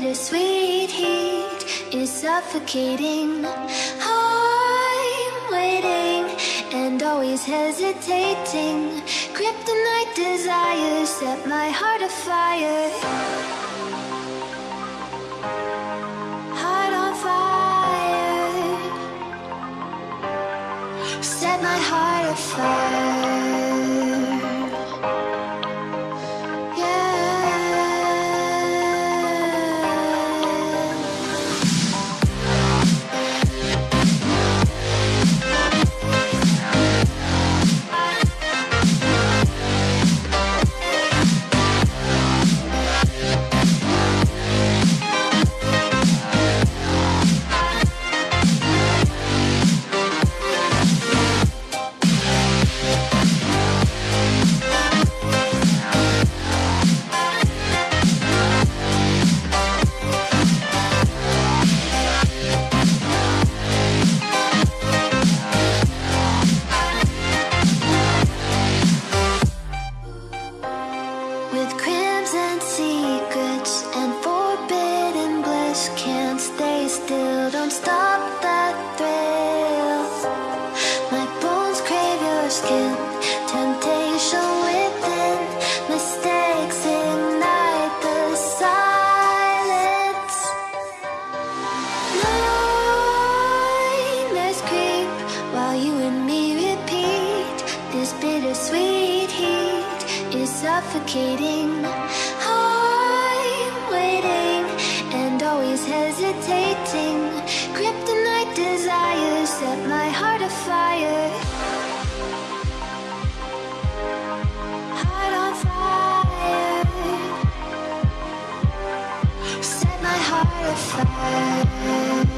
bittersweet heat is suffocating. I'm waiting and always hesitating. Kryptonite desires set my heart afire. Always hesitating. Kryptonite desires set my heart afire. Heart on fire. Set my heart afire